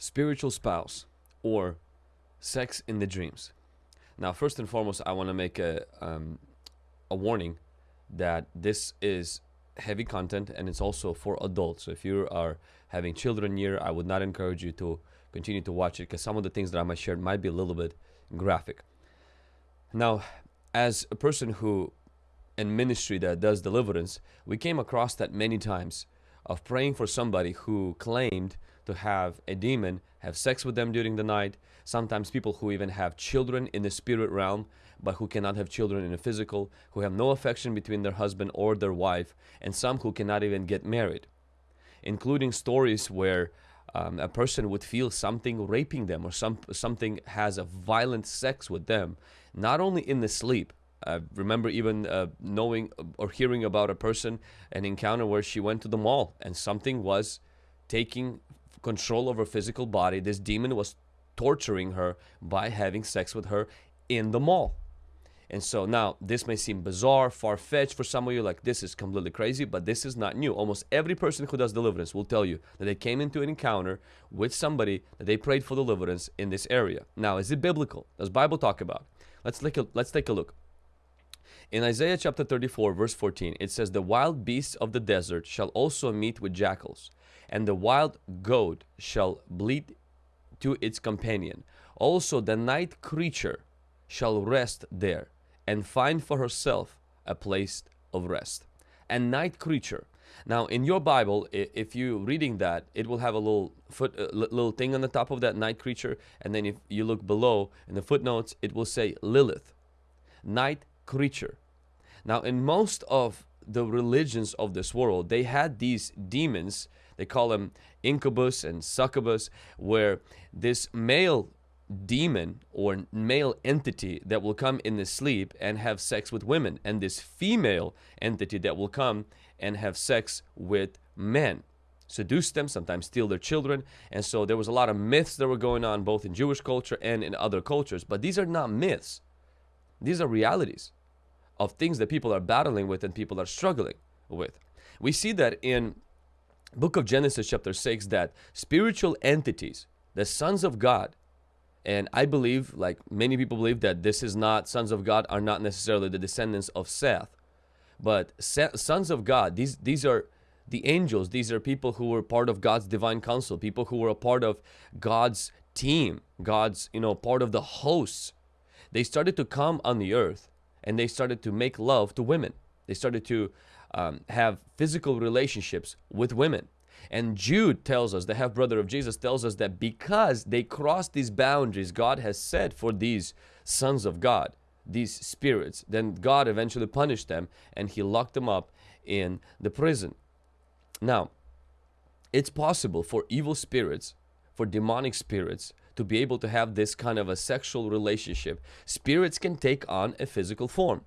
spiritual spouse or sex in the dreams. Now, first and foremost, I want to make a um, a warning that this is heavy content and it's also for adults. So if you are having children here, I would not encourage you to continue to watch it because some of the things that I might share might be a little bit graphic. Now, as a person who in ministry that does deliverance, we came across that many times of praying for somebody who claimed to have a demon, have sex with them during the night. Sometimes people who even have children in the spirit realm, but who cannot have children in the physical, who have no affection between their husband or their wife, and some who cannot even get married. Including stories where um, a person would feel something raping them or some something has a violent sex with them, not only in the sleep, I remember even uh, knowing or hearing about a person, an encounter where she went to the mall and something was taking control of her physical body. This demon was torturing her by having sex with her in the mall. And so now this may seem bizarre, far-fetched for some of you, like this is completely crazy, but this is not new. Almost every person who does deliverance will tell you that they came into an encounter with somebody that they prayed for deliverance in this area. Now, is it biblical? Does Bible talk about? Let's take a, let's take a look. In Isaiah chapter 34 verse 14 it says the wild beasts of the desert shall also meet with jackals and the wild goat shall bleat to its companion. Also the night creature shall rest there and find for herself a place of rest. A night creature. Now in your Bible if you're reading that it will have a little foot uh, a little thing on the top of that night creature. And then if you look below in the footnotes it will say Lilith night creature. Now, in most of the religions of this world, they had these demons, they call them incubus and succubus, where this male demon or male entity that will come in the sleep and have sex with women, and this female entity that will come and have sex with men seduce them, sometimes steal their children. And so there was a lot of myths that were going on both in Jewish culture and in other cultures. But these are not myths. These are realities of things that people are battling with and people are struggling with. We see that in book of Genesis chapter 6 that spiritual entities, the sons of God, and I believe, like many people believe, that this is not, sons of God are not necessarily the descendants of Seth, but Seth, sons of God, these, these are the angels, these are people who were part of God's divine council, people who were a part of God's team, God's, you know, part of the hosts. They started to come on the earth and they started to make love to women. They started to um, have physical relationships with women. And Jude tells us, the half brother of Jesus tells us that because they crossed these boundaries God has set for these sons of God, these spirits, then God eventually punished them and he locked them up in the prison. Now, it's possible for evil spirits, for demonic spirits, to be able to have this kind of a sexual relationship, spirits can take on a physical form.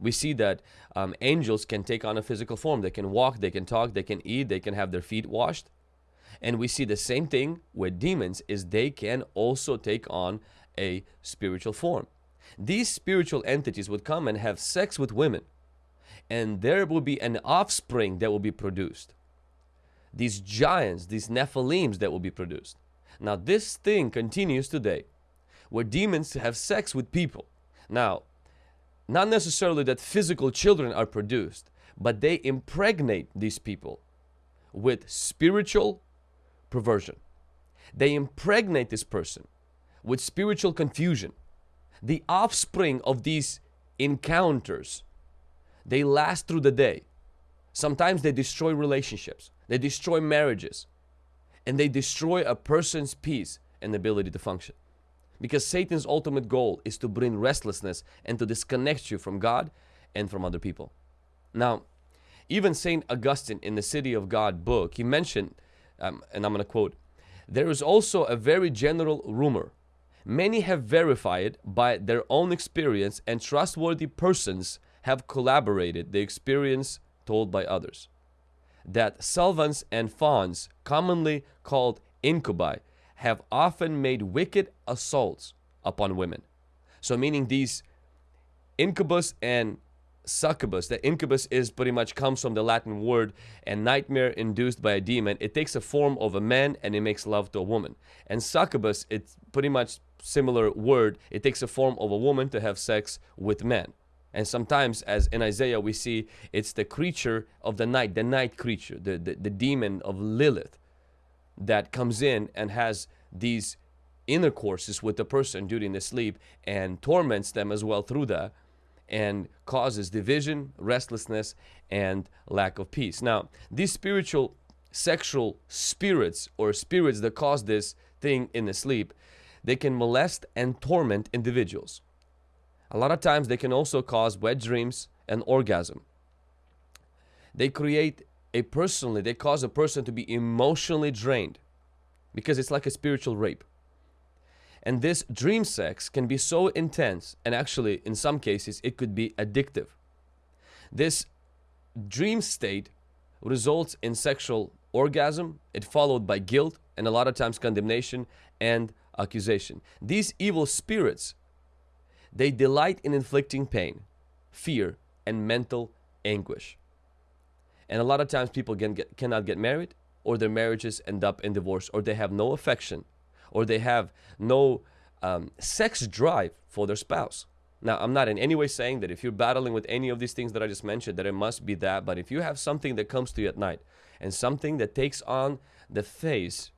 We see that um, angels can take on a physical form. They can walk, they can talk, they can eat, they can have their feet washed. And we see the same thing with demons is they can also take on a spiritual form. These spiritual entities would come and have sex with women and there will be an offspring that will be produced. These giants, these Nephilims that will be produced. Now this thing continues today where demons have sex with people. Now, not necessarily that physical children are produced, but they impregnate these people with spiritual perversion. They impregnate this person with spiritual confusion. The offspring of these encounters, they last through the day. Sometimes they destroy relationships. They destroy marriages and they destroy a person's peace and ability to function. Because Satan's ultimate goal is to bring restlessness and to disconnect you from God and from other people. Now, even St. Augustine in the City of God book, he mentioned, um, and I'm going to quote, there is also a very general rumor. Many have verified by their own experience and trustworthy persons have collaborated the experience told by others that Sylvans and Fauns, commonly called incubi, have often made wicked assaults upon women. So meaning these incubus and succubus. The incubus is pretty much comes from the Latin word and nightmare induced by a demon. It takes a form of a man and it makes love to a woman. And succubus, it's pretty much similar word. It takes a form of a woman to have sex with men. And sometimes, as in Isaiah, we see it's the creature of the night, the night creature, the, the, the demon of Lilith that comes in and has these intercourses with the person during the sleep and torments them as well through that and causes division, restlessness, and lack of peace. Now, these spiritual sexual spirits or spirits that cause this thing in the sleep, they can molest and torment individuals. A lot of times they can also cause wet dreams and orgasm. They create a personally, they cause a person to be emotionally drained because it's like a spiritual rape. And this dream sex can be so intense, and actually, in some cases, it could be addictive. This dream state results in sexual orgasm, it followed by guilt, and a lot of times condemnation and accusation. These evil spirits, they delight in inflicting pain, fear, and mental anguish. And a lot of times people can get, cannot get married, or their marriages end up in divorce, or they have no affection or they have no um, sex drive for their spouse. Now, I'm not in any way saying that if you're battling with any of these things that I just mentioned, that it must be that. But if you have something that comes to you at night and something that takes on the face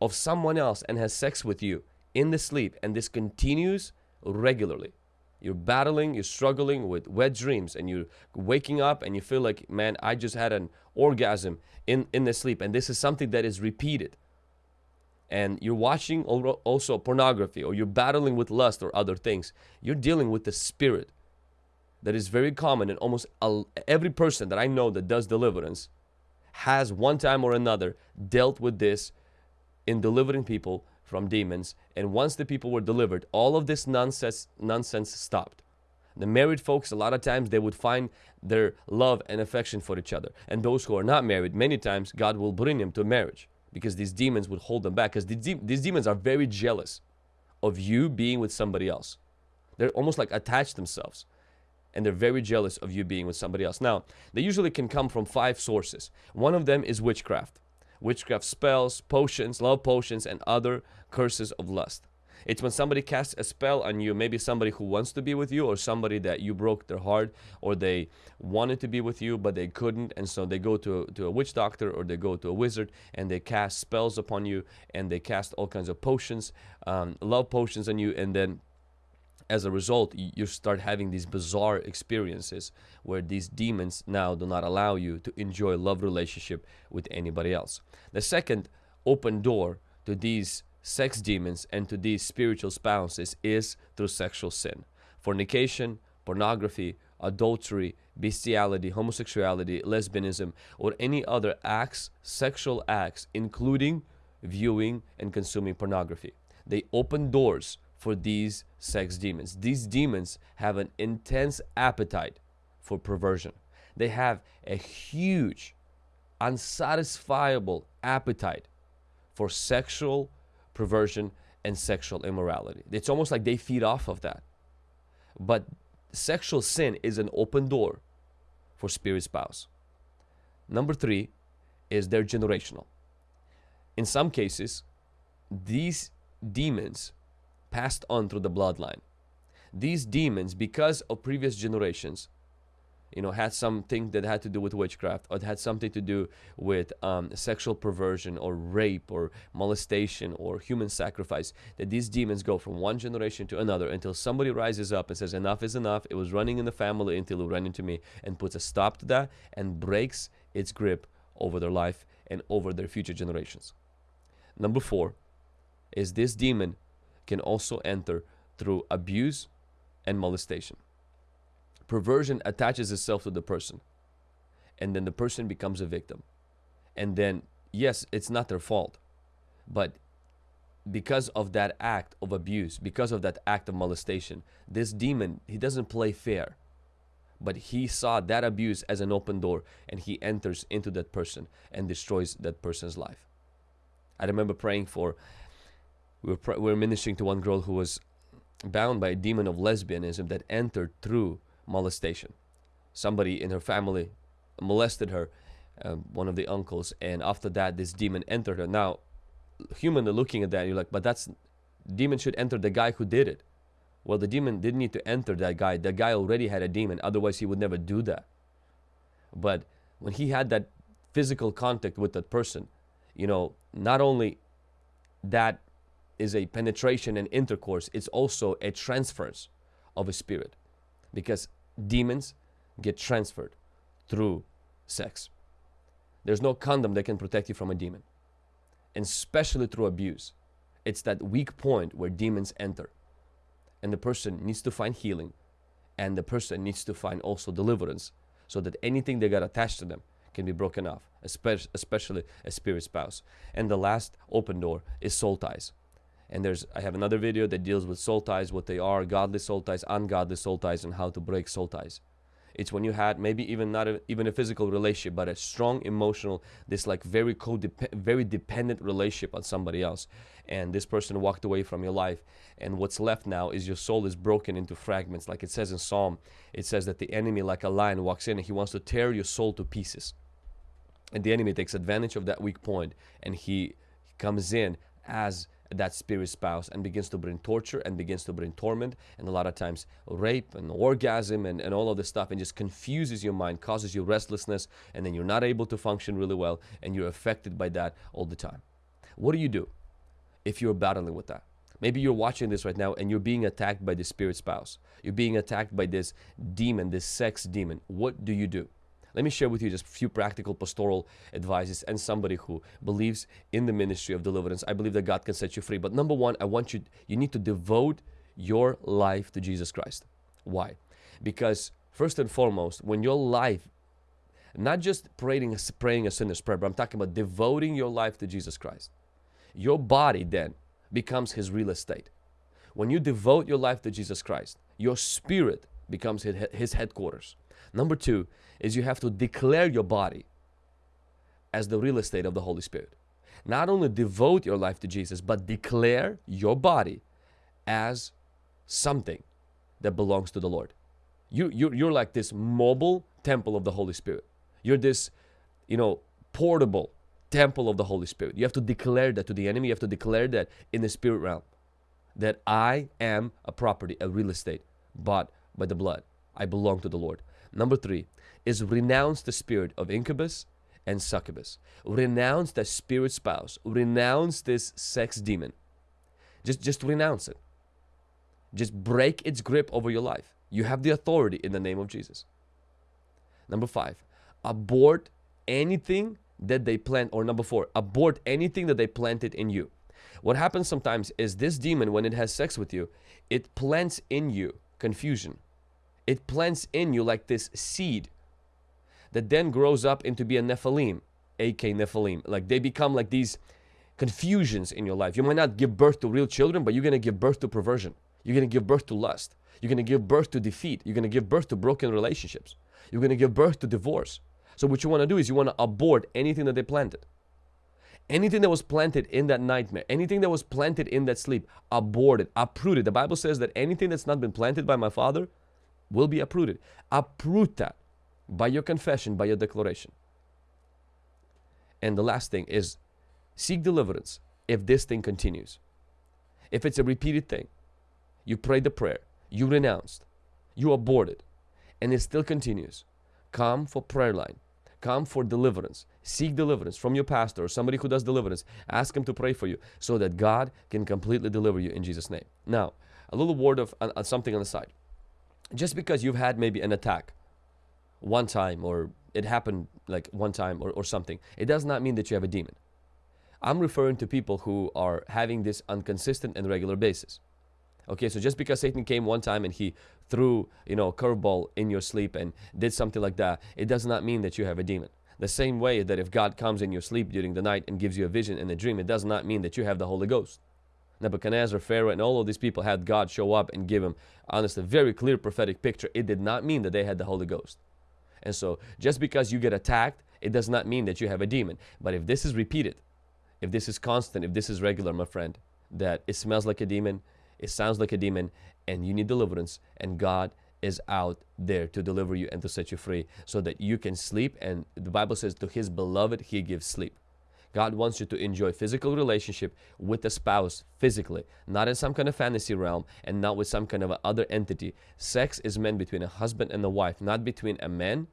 of someone else and has sex with you in the sleep, and this continues regularly, you're battling, you're struggling with wet dreams, and you're waking up and you feel like, man, I just had an orgasm in, in the sleep. And this is something that is repeated and you're watching also pornography or you're battling with lust or other things, you're dealing with the spirit that is very common in almost every person that I know that does deliverance has one time or another dealt with this in delivering people from demons and once the people were delivered all of this nonsense nonsense stopped the married folks a lot of times they would find their love and affection for each other and those who are not married many times god will bring them to marriage because these demons would hold them back because these, de- these demons are very jealous of you being with somebody else. They're almost like attached themselves and they're very jealous of you being with somebody else. Now, they usually can come from five sources. One of them is witchcraft. Witchcraft spells, potions, love potions, and other curses of lust. It's when somebody casts a spell on you, maybe somebody who wants to be with you or somebody that you broke their heart or they wanted to be with you but they couldn't and so they go to, to a witch doctor or they go to a wizard and they cast spells upon you and they cast all kinds of potions, um, love potions on you and then as a result, you start having these bizarre experiences where these demons now do not allow you to enjoy love relationship with anybody else. The second open door to these sex demons and to these spiritual spouses is through sexual sin. Fornication, pornography, adultery, bestiality, homosexuality, lesbianism, or any other acts, sexual acts, including viewing and consuming pornography. They open doors for these sex demons. These demons have an intense appetite for perversion. They have a huge, unsatisfiable appetite for sexual perversion, and sexual immorality. It's almost like they feed off of that. But sexual sin is an open door for spirit spouse. Number three is they're generational. In some cases, these demons passed on through the bloodline. These demons, because of previous generations, you know, had something that had to do with witchcraft or had something to do with um, sexual perversion or rape or molestation or human sacrifice, that these demons go from one generation to another until somebody rises up and says, enough is enough. It was running in the family until it ran into me and puts a stop to that and breaks its grip over their life and over their future generations. Number four is this demon can also enter through abuse and molestation. Perversion attaches itself to the person and then the person becomes a victim. And then yes it's not their fault but because of that act of abuse because of that act of molestation this demon he doesn't play fair but he saw that abuse as an open door and he enters into that person and destroys that person's life. I remember praying for we were, we were ministering to one girl who was bound by a demon of lesbianism that entered through molestation. somebody in her family molested her, um, one of the uncles, and after that, this demon entered her. Now, humanly looking at that, you're like, but that's demon should enter the guy who did it. Well, the demon didn't need to enter that guy. The guy already had a demon. Otherwise, he would never do that. But when he had that physical contact with that person, you know, not only that is a penetration and intercourse, it's also a transference of a spirit. Because demons get transferred through sex. There's no condom that can protect you from a demon, and especially through abuse. It's that weak point where demons enter, and the person needs to find healing, and the person needs to find also deliverance, so that anything that got attached to them can be broken off, especially a spirit spouse. And the last open door is soul ties. And there's I have another video that deals with soul ties, what they are, godly soul ties, ungodly soul ties, and how to break soul ties. It's when you had maybe even not a, even a physical relationship, but a strong emotional, this like very codependent, very dependent relationship on somebody else. And this person walked away from your life, and what's left now is your soul is broken into fragments. Like it says in Psalm, it says that the enemy, like a lion, walks in and he wants to tear your soul to pieces. And the enemy takes advantage of that weak point, and he comes in as that spirit spouse and begins to bring torture and begins to bring torment and a lot of times rape and orgasm and, and all of this stuff and just confuses your mind causes you restlessness and then you're not able to function really well and you're affected by that all the time. What do you do if you're battling with that? Maybe you're watching this right now and you're being attacked by the spirit spouse. You're being attacked by this demon this sex demon. What do you do let me share with you just a few practical pastoral advices and somebody who believes in the ministry of deliverance. I believe that God can set you free. But number one, I want you, you need to devote your life to Jesus Christ. Why? Because first and foremost, when your life, not just praying, praying a sinner's prayer, but I'm talking about devoting your life to Jesus Christ. Your body then becomes his real estate. When you devote your life to Jesus Christ, your spirit becomes his headquarters. Number two is you have to declare your body as the real estate of the Holy Spirit. Not only devote your life to Jesus, but declare your body as something that belongs to the Lord. You, you, you're like this mobile temple of the Holy Spirit. You're this, you know, portable temple of the Holy Spirit. You have to declare that to the enemy. You have to declare that in the spirit realm that I am a property, a real estate bought by the blood. I belong to the Lord. Number three is renounce the spirit of incubus and succubus. Renounce that spirit spouse. Renounce this sex demon. Just, just renounce it. Just break its grip over your life. You have the authority in the name of Jesus. Number five, abort anything that they plant. Or number four, abort anything that they planted in you. What happens sometimes is this demon, when it has sex with you, it plants in you confusion, it plants in you like this seed that then grows up into be a Nephilim, AK Nephilim. Like they become like these confusions in your life. You might not give birth to real children, but you're going to give birth to perversion. You're going to give birth to lust. You're going to give birth to defeat. You're going to give birth to broken relationships. You're going to give birth to divorce. So what you want to do is you want to abort anything that they planted. Anything that was planted in that nightmare, anything that was planted in that sleep, aborted, uprooted. The Bible says that anything that's not been planted by my Father will be uprooted. Uproot that by your confession, by your declaration. And the last thing is seek deliverance if this thing continues. If it's a repeated thing, you prayed the prayer, you renounced, you aborted, and it still continues. Come for prayer line. Come for deliverance. Seek deliverance from your pastor or somebody who does deliverance. Ask him to pray for you so that God can completely deliver you in Jesus' name. Now, a little word of uh, something on the side just because you've had maybe an attack one time or it happened like one time or, or something, it does not mean that you have a demon. I'm referring to people who are having this inconsistent and regular basis. Okay, so just because Satan came one time and he threw, you know, a curveball in your sleep and did something like that, it does not mean that you have a demon. The same way that if God comes in your sleep during the night and gives you a vision in a dream, it does not mean that you have the Holy Ghost. Nebuchadnezzar, Pharaoh, and all of these people had God show up and give them, honestly, a very clear prophetic picture. It did not mean that they had the Holy Ghost. And so, just because you get attacked, it does not mean that you have a demon. But if this is repeated, if this is constant, if this is regular, my friend, that it smells like a demon, it sounds like a demon, and you need deliverance, and God is out there to deliver you and to set you free so that you can sleep. And the Bible says, to his beloved, he gives sleep. God wants you to enjoy physical relationship with a spouse physically, not in some kind of fantasy realm and not with some kind of other entity. Sex is meant between a husband and a wife, not between a man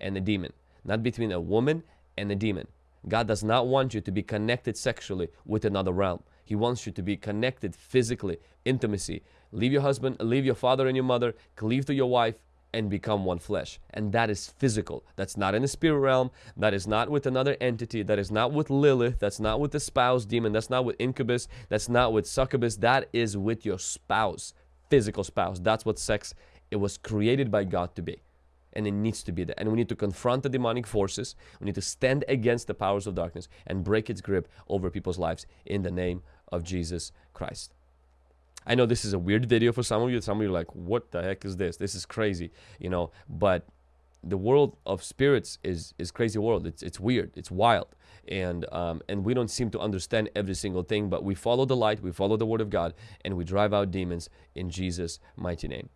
and a demon, not between a woman and a demon. God does not want you to be connected sexually with another realm. He wants you to be connected physically, intimacy. Leave your husband, leave your father and your mother, cleave to your wife, and become one flesh. And that is physical. That's not in the spirit realm. That is not with another entity. That is not with Lilith. That's not with the spouse demon. That's not with incubus. That's not with succubus. That is with your spouse, physical spouse. That's what sex, it was created by God to be. And it needs to be that. And we need to confront the demonic forces. We need to stand against the powers of darkness and break its grip over people's lives in the name of Jesus Christ. I know this is a weird video for some of you. Some of you like, what the heck is this? This is crazy, you know, but the world of spirits is is crazy world. It's it's weird. It's wild. And um, and we don't seem to understand every single thing, but we follow the light, we follow the word of God, and we drive out demons in Jesus' mighty name.